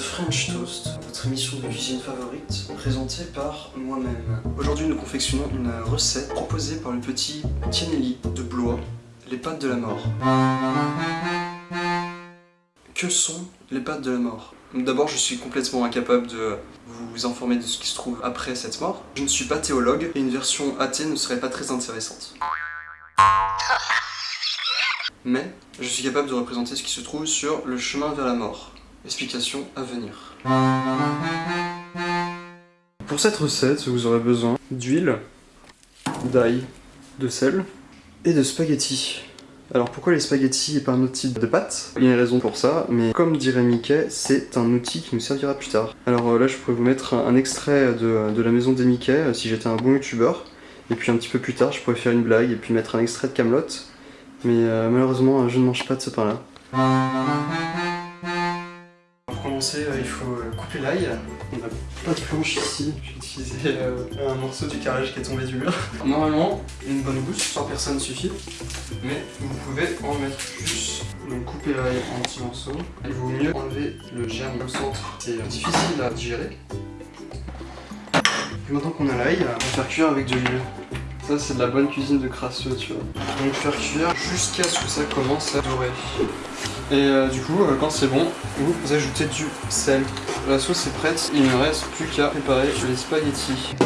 French Toast, votre émission de cuisine favorite, présentée par moi-même. Aujourd'hui, nous confectionnons une recette proposée par le petit Tieneli de Blois, les pâtes de la mort. Que sont les pâtes de la mort? D'abord, je suis complètement incapable de vous informer de ce qui se trouve après cette mort. Je ne suis pas théologue et une version athée ne serait pas très intéressante. Mais je suis capable de représenter ce qui se trouve sur le chemin vers la mort. Explication à venir. Pour cette recette, vous aurez besoin d'huile, d'ail, de sel et de spaghettis. Alors pourquoi les spaghettis et pas un autre type de pâte? Il y a une raison pour ça, mais comme dirait Mickey, c'est un outil qui nous servira plus tard. Alors euh, là je pourrais vous mettre un, extrait de, la maison des Mickey euh, si j'étais un bon youtubeur. Et puis un petit peu plus tard je pourrais faire une blague et puis mettre un extrait de Camelot. Mais euh, malheureusement je ne mange pas de ce pain là. Commencer il faut couper l'ail. On n'a pas de planche ici, j'ai utilisé un morceau du carrelage qui est tombé du mur. Normalement une bonne gousse, 100 personnes suffit mais vous pouvez en mettre plus. Donc couper l'ail en petits morceaux. Il vaut mieux enlever le germe au centre, c'est difficile à digérer. Et maintenant qu'on a l'ail, on va faire cuire avec de l'huile. Ça c'est de la bonne cuisine de crasseux, tu vois. Donc faire cuire jusqu'à ce que ça commence à dorer. Et euh, du coup, euh, quand c'est bon, vous ajoutez du sel. La sauce est prête, il ne reste plus qu'à préparer les spaghettis.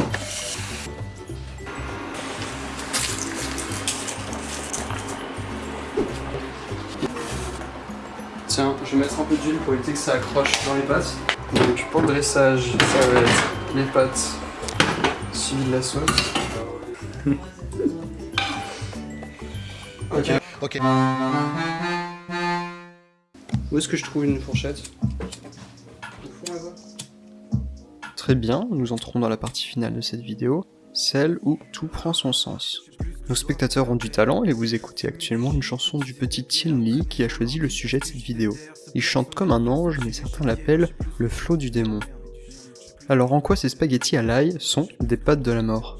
Tiens, je vais mettre un peu d'huile pour éviter que ça accroche dans les pâtes. Donc pour le dressage, ça va être les pâtes suivies de la sauce. ok. Ok. Où est-ce que je trouve une fourchette Très bien, nous entrons dans la partie finale de cette vidéo, celle où tout prend son sens. Nos spectateurs ont du talent et vous écoutez actuellement une chanson du petit Tien Lee qui a choisi le sujet de cette vidéo. Il chante comme un ange mais certains l'appellent le flot du démon. Alors en quoi ces spaghettis à l'ail sont des pâtes de la mort?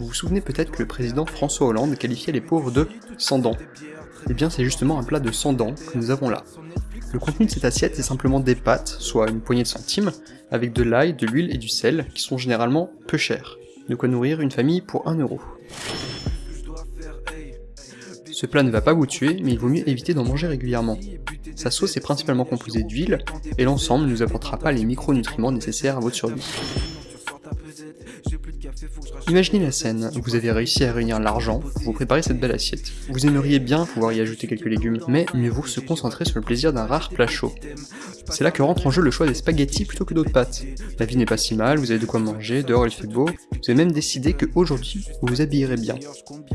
Vous vous souvenez peut-être que le président François Hollande qualifiait les pauvres de sans dents. Eh bien c'est justement un plat de sans dents que nous avons là. Le contenu de cette assiette est simplement des pâtes, soit une poignée de centimes, avec de l'ail, de l'huile et du sel, qui sont généralement peu chers de quoi nourrir une famille pour 1 euro. Ce plat ne va pas vous tuer, mais il vaut mieux éviter d'en manger régulièrement. Sa sauce est principalement composée d'huile, et l'ensemble ne nous apportera pas les micronutriments nécessaires à votre survie. Imaginez la scène, vous avez réussi à réunir l'argent vous préparer cette belle assiette. Vous aimeriez bien pouvoir y ajouter quelques légumes, mais mieux vaut se concentrer sur le plaisir d'un rare plat chaud. C'est là que rentre en jeu le choix des spaghettis plutôt que d'autres pâtes. La vie n'est pas si mal, vous avez de quoi manger, dehors il fait beau, vous avez même décidé que aujourd'hui vous vous habillerez bien.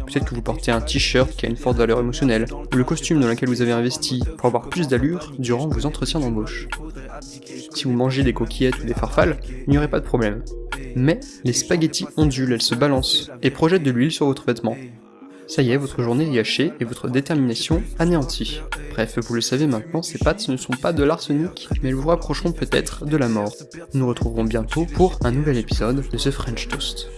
Peut-être que vous portez un t-shirt qui a une forte valeur émotionnelle, ou le costume dans lequel vous avez investi pour avoir plus d'allure durant vos entretiens d'embauche. Si vous mangez des coquillettes ou des farfales, il n'y aurait pas de problème. Mais les spaghettis ondulent, elles se balancent, et projettent de l'huile sur votre vêtement. Ça y est, votre journée est gâchée et votre détermination anéantie. Bref, vous le savez maintenant, ces pâtes ne sont pas de l'arsenic, mais elles vous rapprocheront peut-être de la mort. Nous nous retrouverons bientôt pour un nouvel épisode de ce French Toast.